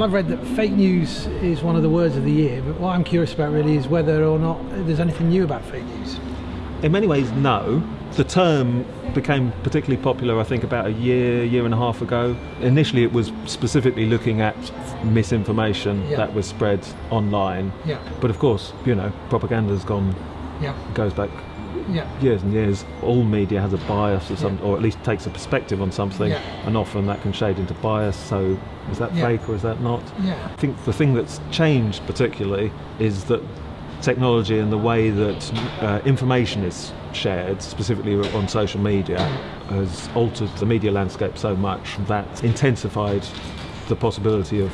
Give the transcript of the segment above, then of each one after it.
Well, I've read that fake news is one of the words of the year, but what I'm curious about really is whether or not there's anything new about fake news. In many ways, no. The term became particularly popular, I think, about a year, year and a half ago. Initially, it was specifically looking at misinformation Yeah. that was spread online. Yeah, But of course, you know, propaganda's gone, yeah, goes back yeah, years and years. All media has a bias or some, or at least takes a perspective on something, Yeah. and often that can shade into bias. So, is that Yeah. fake or is that not? yeah, I think the thing that's changed particularly is that technology and the way that uh, information is shared, specifically on social media, has altered the media landscape so much that intensified the possibility of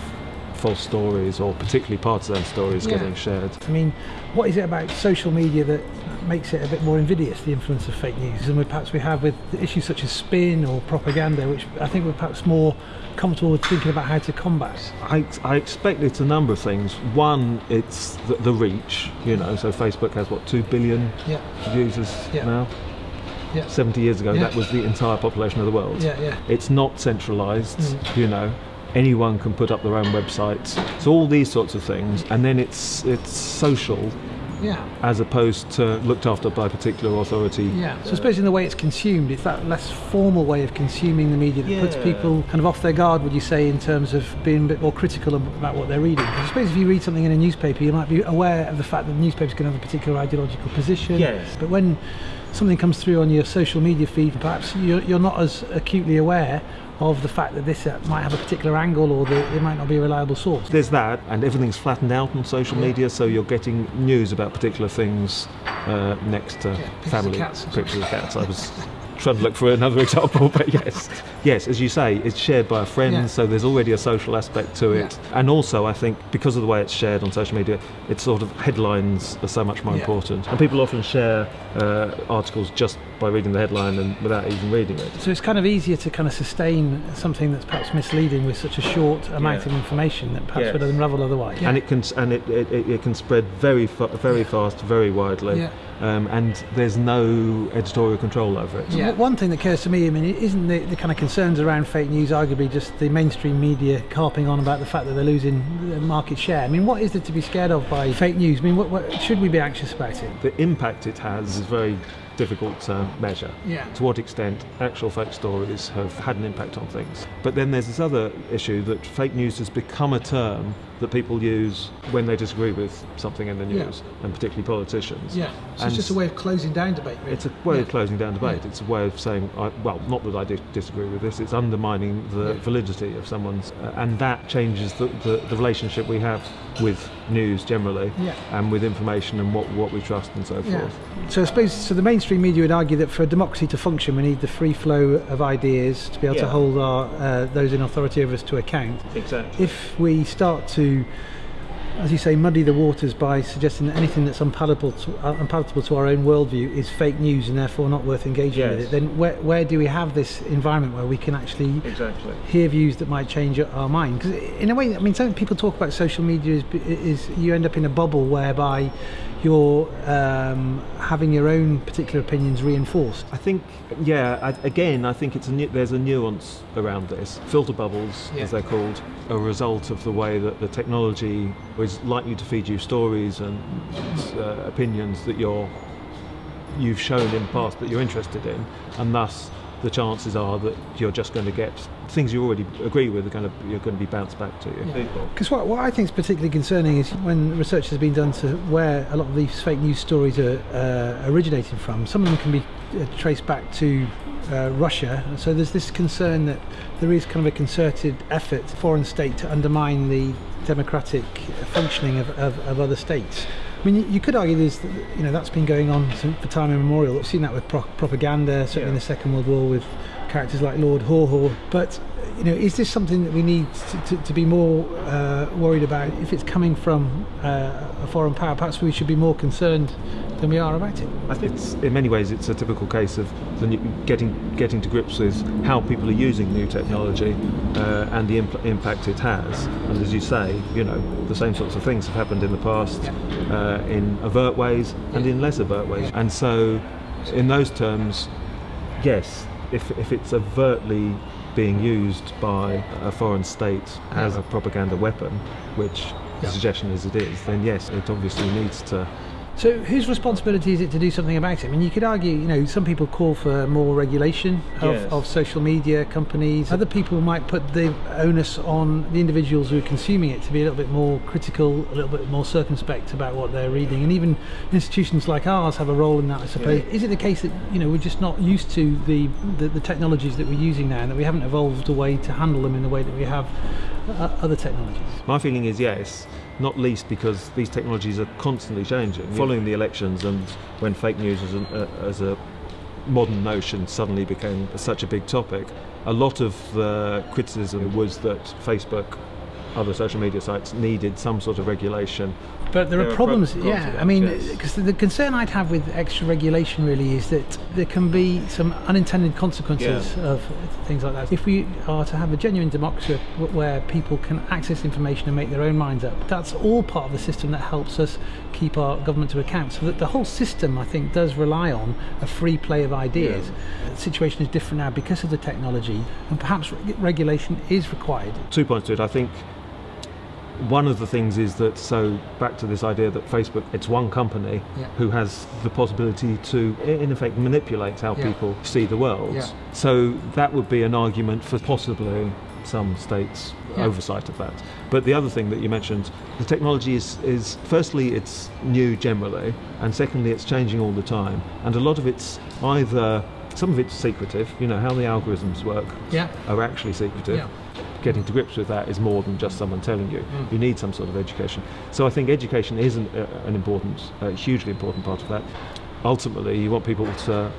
false stories or particularly partisan stories Yeah. getting shared. I mean, what is it about social media that makes it a bit more invidious, the influence of fake news, than we perhaps we have with issues such as spin or propaganda, which I think we're perhaps more comfortable with thinking about how to combat? I, I expect it's a number of things. One, it's the, the reach, you know, so Facebook has what, 2 billion Yeah, users Yeah. now? yeah, 70 years ago, Yeah. that was the entire population of the world. yeah, yeah. It's not centralized, Mm. you know. Anyone can put up their own websites. So all these sorts of things, and then it's it's social Yeah, as opposed to looked after by a particular authority. yeah. So I suppose in the way it's consumed, it's that less formal way of consuming the media that puts people kind of off their guard, would you say, in terms of being a bit more critical about what they're reading? I suppose if you read something in a newspaper, you might be aware of the fact that the newspaper's going to have a particular ideological position. Yes. But when something comes through on your social media feed, perhaps you're, you're not as acutely aware of the fact that this uh, might have a particular angle or that it might not be a reliable source. There's that, and everything's flattened out on social Yeah. media, so you're getting news about particular things uh, next to of family cats pictures of cats. I was trying to look for another example, but yes, yes, as you say, it's shared by a friend, Yeah. so there's already a social aspect to it, and also I think because of the way it's shared on social media, it's sort of headlines are so much more Yeah. important, and people often share uh, articles just by reading the headline and without even reading it. So it's kind of easier to kind of sustain something that's perhaps misleading with such a short amount Yeah. of information that perhaps Yes. would unravel otherwise. and it can and it, it, it can spread very fa- very fast, very widely, Yeah. um, and there's no editorial control over it. So w- One thing that occurs to me, I mean, isn't the, the kind of concerns around fake news arguably just the mainstream media carping on about the fact that they're losing uh, market share? I mean, what is there to be scared of by fake news? I mean, what, what should we be anxious about it? The impact it has is very difficult to measure. Yeah. To what extent actual fake stories have had an impact on things. But then there's this other issue that fake news has become a term that people use when they disagree with something in the Yeah. news, and particularly politicians. Yeah, so And it's just a way of closing down debate. Really. It's a way of closing down debate. Yeah. It's a way of saying, I, well, not that I dis- disagree with this. It's undermining the Yeah. validity of someone's, uh, and that changes the, the, the relationship we have with news generally, Yeah. and with information and what, what we trust and so Yeah. forth. So I suppose so. The mainstream media would argue that for a democracy to function, we need the free flow of ideas to be able to hold our uh, those in authority over us to account. Exactly. If we start to as you say, muddy the waters by suggesting that anything that's unpalatable to, uh, unpalatable to our own worldview is fake news and therefore not worth engaging with it, then where, where do we have this environment where we can actually Exactly. hear views that might change our mind? Because in a way, I mean, some people talk about social media is, is you end up in a bubble whereby you're um, having your own particular opinions reinforced. I think, yeah. I, again, I think it's a nu- there's a nuance around this. Filter bubbles, Yeah. as they're called, are a result of the way that the technology is likely to feed you stories and uh, opinions that you're you've shown in the past that you're interested in, and thus the chances are that you're just going to get things you already agree with are going to you're going to be bounced back to you. Because what, what I think is particularly concerning is when research has been done to where a lot of these fake news stories are uh, originating from. Some of them can be uh, traced back to uh, Russia. So there's this concern that there is kind of a concerted effort, foreign state, to undermine the democratic functioning of, of, of other states. I mean, you- you could argue there's, you know, that's been going on since for time immemorial. We've seen that with pro- propaganda, certainly in the Second World War with characters like Lord Haw But you know, is this something that we need to, to, to be more uh, worried about if it's coming from uh, a foreign power? Perhaps we should be more concerned than we are about it. I think it's, in many ways it's a typical case of the new, getting getting to grips with how people are using new technology uh, and the impl- impact it has. And as you say, you know, the same sorts of things have happened in the past uh, in overt ways and in less overt ways. And so, in those terms, yes, if if it's overtly being used by a foreign state as a propaganda weapon, which the suggestion is it is, then yes, it obviously needs to. So, whose responsibility is it to do something about it? I mean, you could argue, you know, some people call for more regulation of, Yes. of social media companies. Other people might put the onus on the individuals who are consuming it to be a little bit more critical, a little bit more circumspect about what they're reading. And even institutions like ours have a role in that, I suppose. Is it the case that, you know, we're just not used to the, the, the technologies that we're using now and that we haven't evolved a way to handle them in the way that we have uh, other technologies? My feeling is yes, not least because these technologies are constantly changing. Following the elections and when fake news as, an, uh, as a modern notion suddenly became such a big topic, a lot of the criticism was that Facebook, other social media sites needed some sort of regulation. But there, There are are problems, pro- yeah. problems, I mean, because the, concern I'd have with extra regulation really is that there can be some unintended consequences Yeah. of things like that. If we are to have a genuine democracy where people can access information and make their own minds up, that's all part of the system that helps us keep our government to account. So that the whole system, I think, does rely on a free play of ideas. The situation is different now because of the technology, and perhaps reg- regulation is required. Two points to it. I think one of the things is that so back to this idea that Facebook it's one company Yeah. who has the possibility to in effect manipulate how Yeah. people see the world. Yeah. So that would be an argument for possibly some states oversight of that. But the other thing that you mentioned, the technology is, is firstly it's new generally, and secondly it's changing all the time, and a lot of it's either some of it's secretive, you know how the algorithms work Yeah. are actually secretive. Getting to grips with that is more than just someone telling you. You need some sort of education. So I think education is an, uh, an important, uh, hugely important part of that. Ultimately, you want people to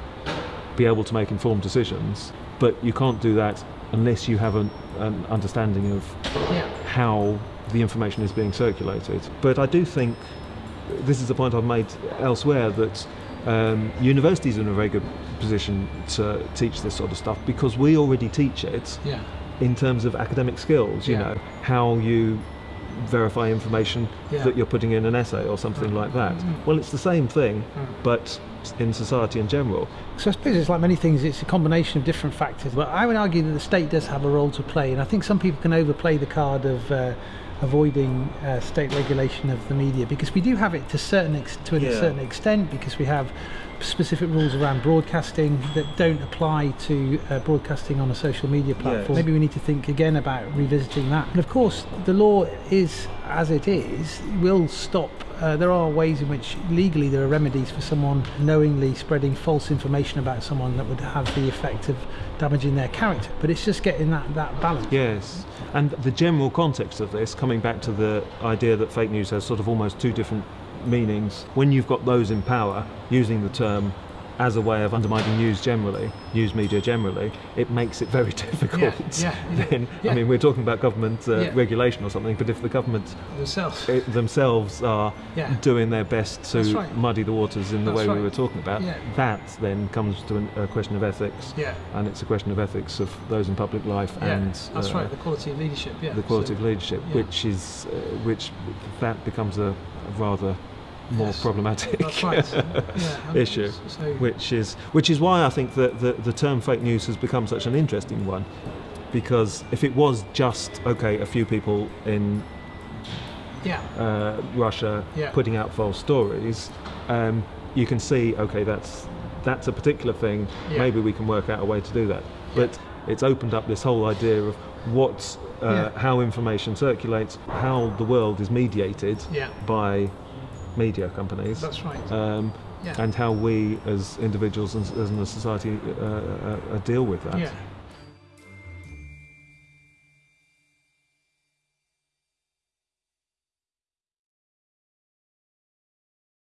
be able to make informed decisions, but you can't do that unless you have an, an understanding of Yeah. how the information is being circulated. But I do think this is the point I've made elsewhere that um, universities are in a very good position to teach this sort of stuff because we already teach it Yeah. In terms of academic skills, you Yeah. know, how you verify information Yeah. that you're putting in an essay or something mm. like that. Mm-hmm. Well, it's the same thing, mm. but in society in general. So I suppose it's like many things, it's a combination of different factors. But I would argue that the state does have a role to play, and I think some people can overplay the card of uh, avoiding uh, state regulation of the media because we do have it to certain ex- to a Yeah. certain extent because we have specific rules around broadcasting that don't apply to uh, broadcasting on a social media platform. Yes. Maybe we need to think again about revisiting that. And of course, the law is as it is, will stop. Uh, there are ways in which legally there are remedies for someone knowingly spreading false information about someone that would have the effect of damaging their character. But it's just getting that, that balance. Yes. And the general context of this, coming back to the idea that fake news has sort of almost two different meanings, when you've got those in power using the term as a way of undermining news generally, news media generally, it makes it very difficult. yeah, yeah, then, yeah. I mean, we're talking about government uh, Yeah. regulation or something, but if the government Themselves. it, themselves are doing their best to right. muddy the waters in the That's way right. we were talking about, that then comes to an, a question of ethics. Yeah. And it's a question of ethics of those in public life and that's uh, right. The quality of leadership. Yeah. the quality So- of leadership, which is uh, which that becomes a rather more Yes. problematic right. yeah. issue, So, which is which is why I think that the, the term fake news has become such an interesting one, because if it was just okay, a few people in yeah. uh, Russia Yeah. putting out false stories, um, you can see okay, that's that's a particular thing. Yeah. Maybe we can work out a way to do that, but it's opened up this whole idea of what. Uh. How information circulates, how the world is mediated by media companies, That's right. um, Yeah. and how we as individuals and as a society uh, uh, uh, deal with that. yeah.